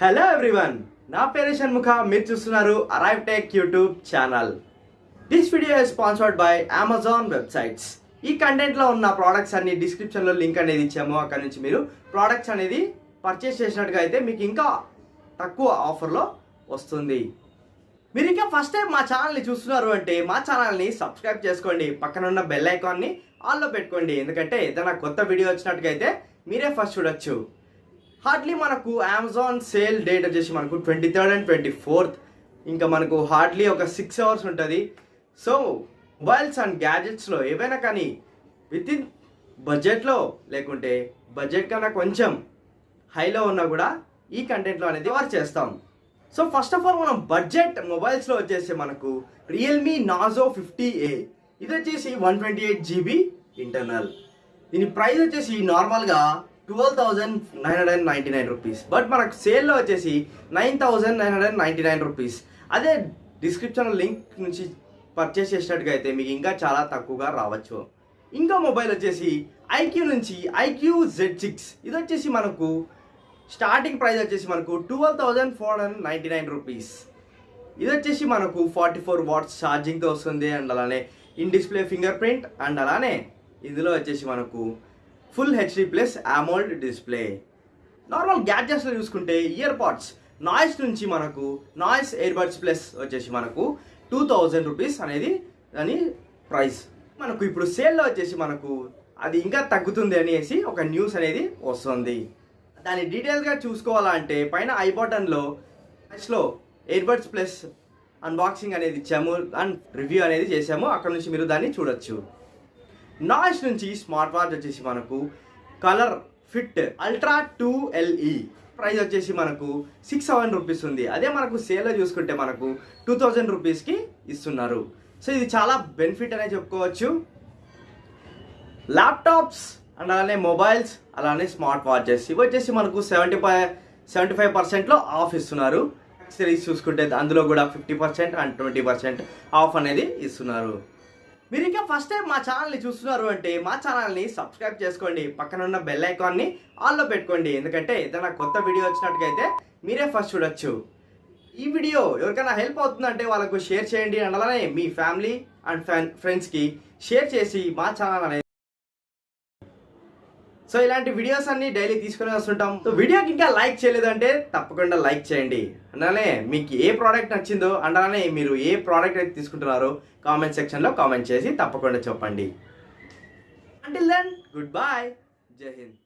Hello everyone నా పేరు షణ్ముఖ. మీరు చూస్తున్నారు arrive tech YouTube channel this video sponsored by Amazon websites ఈ కంటెంట్లో ఉన్న ప్రోడక్ట్స్ అన్ని డిస్క్రిప్షన్లో లింక్ అనేది ఇచ్చాము. అక్కడ నుంచి మీరు ప్రోడక్ట్స్ అనేది పర్చేస్ చేసినట్టుగా అయితే మీకు ఇంకా తక్కువ ఆఫర్లో వస్తుంది. మీరు ఇంకా ఫస్ట్ టైం మా ఛానల్ని చూస్తున్నారు అంటే మా ఛానల్ని సబ్స్క్రైబ్ చేసుకోండి. పక్కన ఉన్న బెల్ ఐకాన్ని ఆన్లో పెట్టుకోండి. ఎందుకంటే ఏదైనా కొత్త వీడియో వచ్చినట్టుగైతే మీరే ఫస్ట్ చూడొచ్చు. హార్డ్లీ మనకు అమెజాన్ సేల్ డేట్ వచ్చేసి మనకు twenty third and twenty fourth ఇంకా మనకు హార్డ్లీ ఒక సిక్స్ అవర్స్ ఉంటుంది. సో మొబైల్స్ అండ్ గ్యాజెట్స్లో ఏవైనా కానీ విత్ ఇన్ బడ్జెట్లో లేకుంటే బడ్జెట్ కన్నా కొంచెం హైలో ఉన్నా కూడా ఈ కంటెంట్లో అనేది వారు చేస్తాం. సో ఫస్ట్ ఆఫ్ ఆల్ మనం బడ్జెట్ మొబైల్స్లో వచ్చేసి మనకు రియల్మీ నాజో ఫిఫ్టీ ఏ ఇది వచ్చేసి one twenty eight GB internal దీని ప్రైస్ వచ్చేసి నార్మల్గా twelve thousand nine hundred and ninety nine rupees but మనకు సేల్లో వచ్చేసి nine thousand nine hundred ninety nine rupees అదే డిస్క్రిప్షన్ లింక్ నుంచి పర్చేస్ చేసినట్టుగా అయితే మీకు ఇంకా చాలా తక్కువగా రావచ్చు. ఇంకా మొబైల్ వచ్చేసి ఐక్యూ నుంచి ఐక్యూ జెడ్ సిక్స్. ఇది వచ్చేసి మనకు స్టార్టింగ్ ప్రైస్ వచ్చేసి మనకు twelve thousand four hundred ninety nine rupees ఇది వచ్చేసి మనకు ఫార్టీ ఫోర్ వాట్స్ ఛార్జింగ్తో వస్తుంది. అండ్ అలానే in display fingerprint and అలానే ఇందులో వచ్చేసి మనకు full HD plus AMOLED display. Normal గ్యాడ్జెట్స్లో చూసుకుంటే ఇయర్ పాడ్స్ నాయిస్ నుంచి మనకు నాయిస్ ఇయర్ బడ్స్ ప్లస్ వచ్చేసి మనకు టూ థౌజండ్ రూపీస్ అనేది దాని ప్రైస్. మనకు ఇప్పుడు సేల్లో వచ్చేసి మనకు అది ఇంకా తగ్గుతుంది అనేసి ఒక న్యూస్ అనేది వస్తుంది. దాని డీటెయిల్గా చూసుకోవాలంటే పైన ఐ బటన్లో లో ఎయిర్బడ్స్ ప్లస్ అన్బాక్సింగ్ అనేది ఇచ్చాము అండ్ రివ్యూ అనేది చేసాము అక్కడ నుంచి మీరు దాన్ని చూడొచ్చు. నాయిస్ నుంచి స్మార్ట్ వాచ్ వచ్చేసి మనకు ColorFit Ultra two LE. Price వచ్చేసి మనకు సిక్స్ సెవెన్ రూపీస్ ఉంది. అదే మనకు సేల్లో చూసుకుంటే మనకు టూ థౌజండ్ రూపీస్కి ఇస్తున్నారు. సో ఇది చాలా బెనిఫిట్ అనే చెప్పుకోవచ్చు. ల్యాప్టాప్స్ అండ్ అలానే మొబైల్స్ అలానే స్మార్ట్ వాచెస్. ఇవి వచ్చేసి మనకు సెవెంటీ ఫైవ్ సెవెంటీ ఫైవ్ పర్సెంట్లో ఆఫ్ ఇస్తున్నారు. యాక్సరీస్ చూసుకుంటే అందులో కూడా fifty percent and twenty percent off అనేది ఇస్తున్నారు. మీరు ఇంకా ఫస్ట్ టైం మా ఛానల్ని చూస్తున్నారు అంటే మా ఛానల్ని సబ్స్క్రైబ్ చేసుకోండి పక్కన ఉన్న బెల్ ఐకాన్ని ఆల్లో పెట్టుకోండి. ఎందుకంటే ఏదైనా కొత్త వీడియో వచ్చినట్టుగైతే మీరే ఫస్ట్ చూడొచ్చు. ఈ వీడియో ఎవరికైనా హెల్ప్ అవుతుందంటే వాళ్ళకు షేర్ చేయండి. అండ్ అలానే మీ ఫ్యామిలీ అండ్ ఫ్రెండ్ ఫ్రెండ్స్కి షేర్ చేసి మా ఛానల్ అనేది సో ఇలాంటి వీడియోస్ అన్ని డైలీ తీసుకుని వస్తుంటాం. సో వీడియోకి ఇంకా లైక్ చేయలేదంటే తప్పకుండా లైక్ చేయండి. అలానే మీకు ఏ ప్రోడక్ట్ నచ్చిందో అండ్ అలానే మీరు ఏ ప్రోడక్ట్ అయితే తీసుకుంటున్నారో కామెంట్ సెక్షన్లో కామెంట్ చేసి తప్పకుండా చెప్పండి. అంటిల్ దెన్ గుడ్ బాయ్ జై హింద్.